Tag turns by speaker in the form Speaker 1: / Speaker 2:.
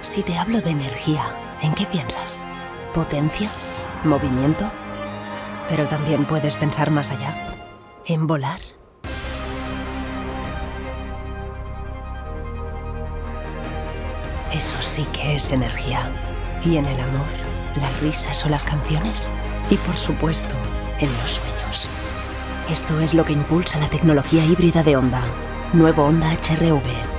Speaker 1: Si te hablo de energía, ¿en qué piensas? ¿Potencia? ¿Movimiento? Pero también puedes pensar más allá. ¿En volar? Eso sí que es energía. ¿Y en el amor? ¿Las risas o las canciones? Y por supuesto, en los sueños. Esto es lo que impulsa la tecnología híbrida de Honda. Nuevo Honda HRV.